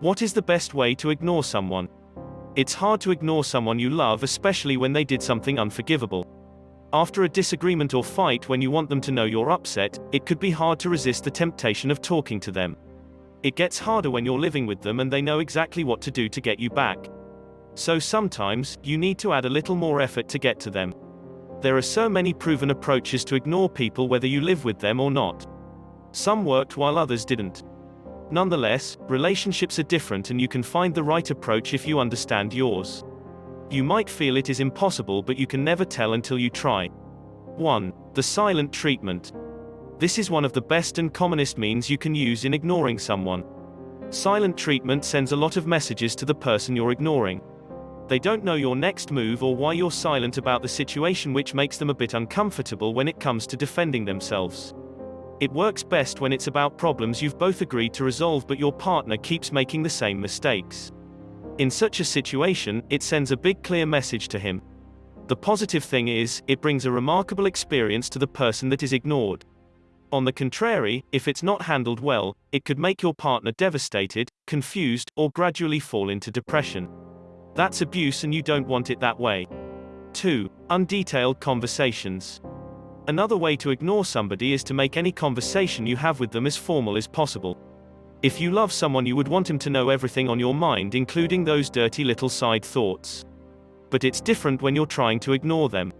What is the best way to ignore someone? It's hard to ignore someone you love, especially when they did something unforgivable. After a disagreement or fight, when you want them to know you're upset, it could be hard to resist the temptation of talking to them. It gets harder when you're living with them and they know exactly what to do to get you back. So sometimes, you need to add a little more effort to get to them. There are so many proven approaches to ignore people whether you live with them or not. Some worked while others didn't. Nonetheless, relationships are different and you can find the right approach if you understand yours. You might feel it is impossible but you can never tell until you try. 1. The silent treatment. This is one of the best and commonest means you can use in ignoring someone. Silent treatment sends a lot of messages to the person you're ignoring. They don't know your next move or why you're silent about the situation which makes them a bit uncomfortable when it comes to defending themselves. It works best when it's about problems you've both agreed to resolve but your partner keeps making the same mistakes. In such a situation, it sends a big clear message to him. The positive thing is, it brings a remarkable experience to the person that is ignored. On the contrary, if it's not handled well, it could make your partner devastated, confused, or gradually fall into depression. That's abuse and you don't want it that way. 2. Undetailed conversations. Another way to ignore somebody is to make any conversation you have with them as formal as possible. If you love someone, you would want him to know everything on your mind, including those dirty little side thoughts. But it's different when you're trying to ignore them.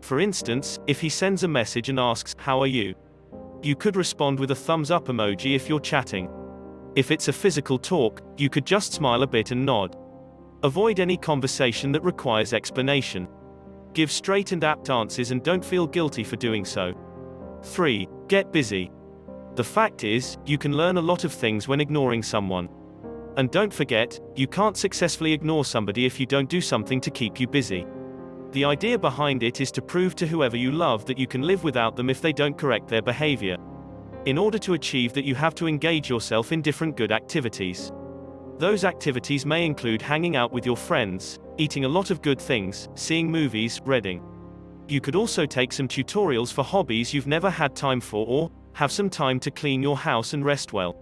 For instance, if he sends a message and asks, How are you? You could respond with a thumbs up emoji if you're chatting. If it's a physical talk, you could just smile a bit and nod. Avoid any conversation that requires explanation. Give straight and apt answers and don't feel guilty for doing so. 3. Get busy. The fact is, you can learn a lot of things when ignoring someone. And don't forget, you can't successfully ignore somebody if you don't do something to keep you busy. The idea behind it is to prove to whoever you love that you can live without them if they don't correct their behavior. In order to achieve that, you have to engage yourself in different good activities. Those activities may include hanging out with your friends, eating a lot of good things, seeing movies, reading. You could also take some tutorials for hobbies you've never had time for or have some time to clean your house and rest well.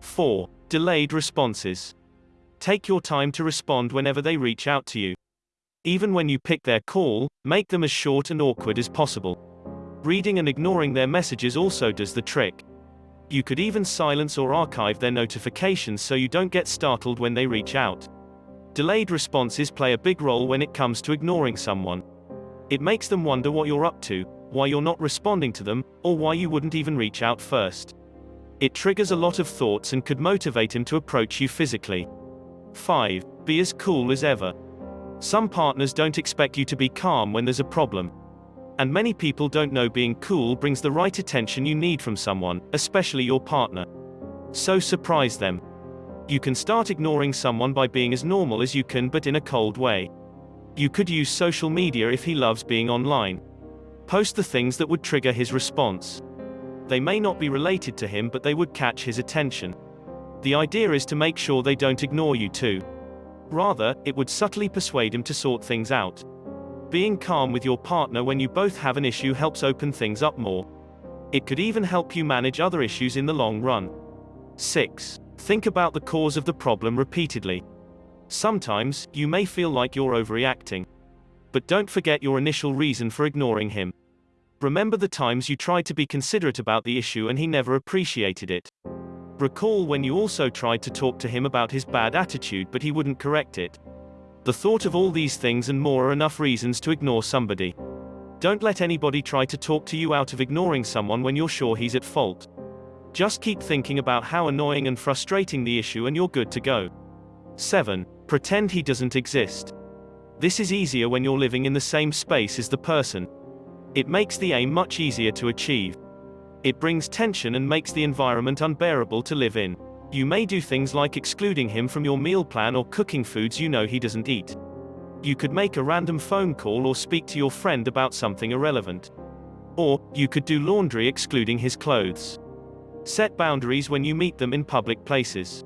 4. Delayed responses. Take your time to respond whenever they reach out to you. Even when you pick their call, make them as short and awkward as possible. Reading and ignoring their messages also does the trick. You could even silence or archive their notifications so you don't get startled when they reach out. Delayed responses play a big role when it comes to ignoring someone. It makes them wonder what you're up to, why you're not responding to them, or why you wouldn't even reach out first. It triggers a lot of thoughts and could motivate him to approach you physically. 5. Be as cool as ever. Some partners don't expect you to be calm when there's a problem. And many people don't know being cool brings the right attention you need from someone, especially your partner. So surprise them. You can start ignoring someone by being as normal as you can but in a cold way. You could use social media if he loves being online. Post the things that would trigger his response. They may not be related to him but they would catch his attention. The idea is to make sure they don't ignore you too. Rather, it would subtly persuade him to sort things out. Being calm with your partner when you both have an issue helps open things up more. It could even help you manage other issues in the long run. 6. Think about the cause of the problem repeatedly. Sometimes, you may feel like you're overreacting. But don't forget your initial reason for ignoring him. Remember the times you tried to be considerate about the issue and he never appreciated it. Recall when you also tried to talk to him about his bad attitude but he wouldn't correct it. The thought of all these things and more are enough reasons to ignore somebody. Don't let anybody try to talk to you out of ignoring someone when you're sure he's at fault. Just keep thinking about how annoying and frustrating the issue and you're good to go. 7. Pretend he doesn't exist. This is easier when you're living in the same space as the person. It makes the aim much easier to achieve. It brings tension and makes the environment unbearable to live in. You may do things like excluding him from your meal plan or cooking foods you know he doesn't eat. You could make a random phone call or speak to your friend about something irrelevant. Or, you could do laundry excluding his clothes. Set boundaries when you meet them in public places.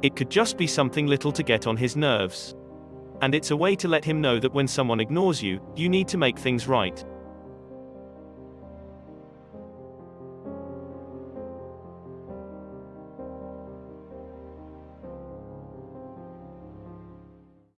It could just be something little to get on his nerves. And it's a way to let him know that when someone ignores you, you need to make things right.